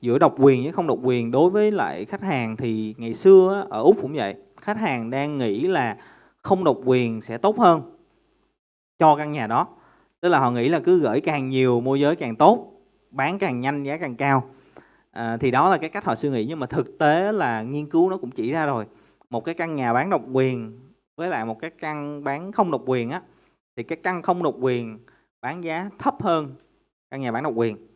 giữa độc quyền với không độc quyền đối với lại khách hàng thì ngày xưa ở úc cũng vậy khách hàng đang nghĩ là không độc quyền sẽ tốt hơn cho căn nhà đó. Tức là họ nghĩ là cứ gửi càng nhiều môi giới càng tốt bán càng nhanh giá càng cao. À, thì đó là cái cách họ suy nghĩ nhưng mà thực tế là nghiên cứu nó cũng chỉ ra rồi. Một cái căn nhà bán độc quyền với lại một cái căn bán không độc quyền á thì cái căn không độc quyền bán giá thấp hơn căn nhà bán độc quyền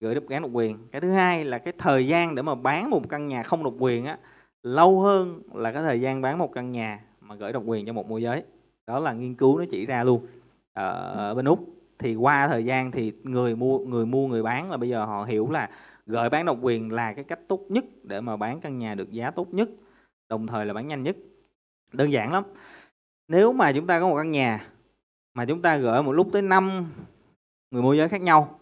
gửi độc án độc quyền. Cái thứ hai là cái thời gian để mà bán một căn nhà không độc quyền á, lâu hơn là cái thời gian bán một căn nhà mà gửi độc quyền cho một môi giới. Đó là nghiên cứu nó chỉ ra luôn. Ở bên úc thì qua thời gian thì người mua người mua, người bán là bây giờ họ hiểu là gửi bán độc quyền là cái cách tốt nhất để mà bán căn nhà được giá tốt nhất, đồng thời là bán nhanh nhất. Đơn giản lắm. Nếu mà chúng ta có một căn nhà mà chúng ta gửi một lúc tới 5 người môi giới khác nhau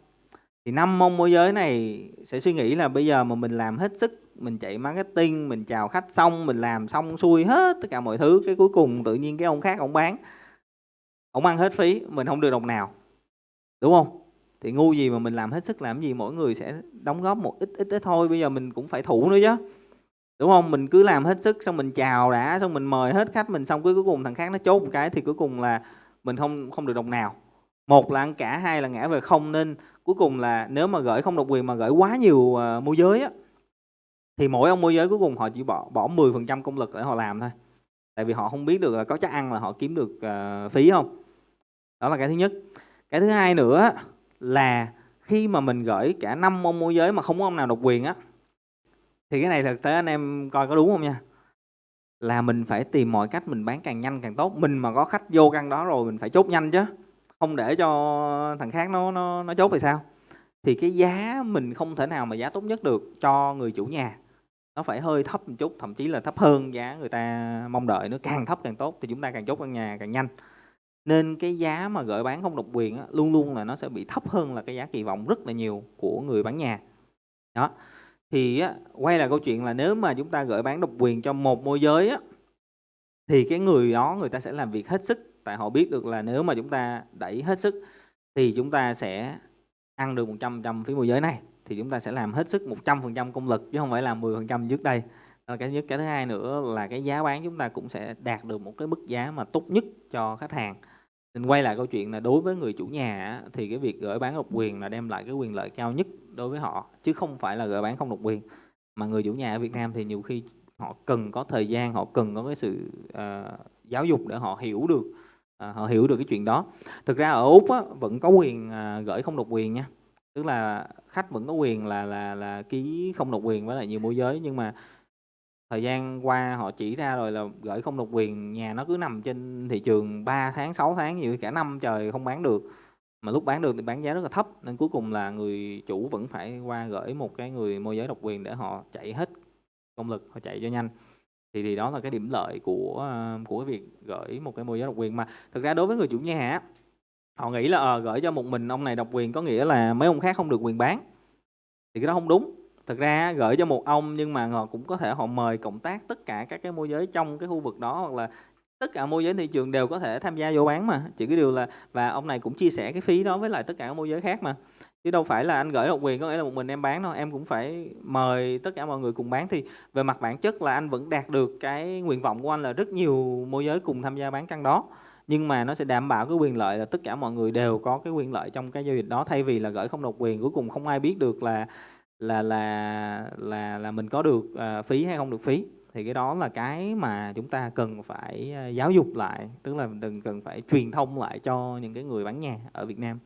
thì năm mông môi giới này sẽ suy nghĩ là bây giờ mà mình làm hết sức, mình chạy marketing, mình chào khách xong, mình làm xong xuôi hết tất cả mọi thứ, cái cuối cùng tự nhiên cái ông khác ông bán. Ông ăn hết phí, mình không được đồng nào. Đúng không? Thì ngu gì mà mình làm hết sức làm gì, mỗi người sẽ đóng góp một ít ít ít thôi, bây giờ mình cũng phải thủ nữa chứ. Đúng không? Mình cứ làm hết sức xong mình chào đã, xong mình mời hết khách mình xong, cuối cuối cùng thằng khác nó chốt một cái thì cuối cùng là mình không không được đồng nào. Một là ăn cả, hai là ngã về không nên cuối cùng là nếu mà gửi không độc quyền mà gửi quá nhiều uh, môi giới á thì mỗi ông môi giới cuối cùng họ chỉ bỏ bỏ 10% công lực để họ làm thôi. Tại vì họ không biết được là có chắc ăn là họ kiếm được uh, phí không. Đó là cái thứ nhất. Cái thứ hai nữa là khi mà mình gửi cả năm ông môi giới mà không có ông nào độc quyền á thì cái này thực tế anh em coi có đúng không nha? Là mình phải tìm mọi cách mình bán càng nhanh càng tốt. Mình mà có khách vô căn đó rồi mình phải chốt nhanh chứ không để cho thằng khác nó nó nó chốt thì sao? Thì cái giá mình không thể nào mà giá tốt nhất được cho người chủ nhà. Nó phải hơi thấp một chút thậm chí là thấp hơn giá người ta mong đợi nó càng thấp càng tốt thì chúng ta càng chốt căn nhà càng nhanh. Nên cái giá mà gửi bán không độc quyền á, luôn luôn là nó sẽ bị thấp hơn là cái giá kỳ vọng rất là nhiều của người bán nhà. Đó. Thì á, quay lại câu chuyện là nếu mà chúng ta gửi bán độc quyền cho một môi giới á, thì cái người đó người ta sẽ làm việc hết sức tại họ biết được là nếu mà chúng ta đẩy hết sức thì chúng ta sẽ ăn được 100% phí môi giới này. Thì chúng ta sẽ làm hết sức 100% công lực chứ không phải làm 10% trước đây. Đó cái nhất cái thứ hai nữa là cái giá bán chúng ta cũng sẽ đạt được một cái mức giá mà tốt nhất cho khách hàng. Mình quay lại câu chuyện là đối với người chủ nhà thì cái việc gửi bán độc quyền là đem lại cái quyền lợi cao nhất đối với họ chứ không phải là gửi bán không độc quyền. Mà người chủ nhà ở Việt Nam thì nhiều khi họ cần có thời gian họ cần có cái sự uh, giáo dục để họ hiểu được À, họ hiểu được cái chuyện đó. Thực ra ở úc á, vẫn có quyền à, gửi không độc quyền nha. Tức là khách vẫn có quyền là là là ký không độc quyền với lại nhiều môi giới nhưng mà thời gian qua họ chỉ ra rồi là gửi không độc quyền nhà nó cứ nằm trên thị trường 3 tháng 6 tháng như cả năm trời không bán được. Mà lúc bán được thì bán giá rất là thấp nên cuối cùng là người chủ vẫn phải qua gửi một cái người môi giới độc quyền để họ chạy hết công lực họ chạy cho nhanh thì thì đó là cái điểm lợi của à, của cái việc gửi một cái môi giới độc quyền. Mà thực ra đối với người chủ nhà họ nghĩ là à, gửi cho một mình ông này độc quyền có nghĩa là mấy ông khác không được quyền bán. Thì cái đó không đúng. Thực ra gửi cho một ông nhưng mà họ cũng có thể họ mời cộng tác tất cả các cái môi giới trong cái khu vực đó hoặc là tất cả môi giới thị trường đều có thể tham gia vô bán mà. Chỉ cái điều là và ông này cũng chia sẻ cái phí đó với lại tất cả các môi giới khác mà chứ đâu phải là anh gửi độc quyền có nghĩa là một mình em bán đâu. Em cũng phải mời tất cả mọi người cùng bán. Thì về mặt bản chất là anh vẫn đạt được cái nguyện vọng của anh là rất nhiều môi giới cùng tham gia bán căn đó. Nhưng mà nó sẽ đảm bảo cái quyền lợi là tất cả mọi người đều có cái quyền lợi trong cái giao dịch đó. Thay vì là gửi không độc quyền cuối cùng không ai biết được là là là là là mình có được uh, phí hay không được phí. Thì cái đó là cái mà chúng ta cần phải à, giáo dục lại. Tức là đừng cần phải truyền thông lại cho những cái người bán nhà ở Việt Nam.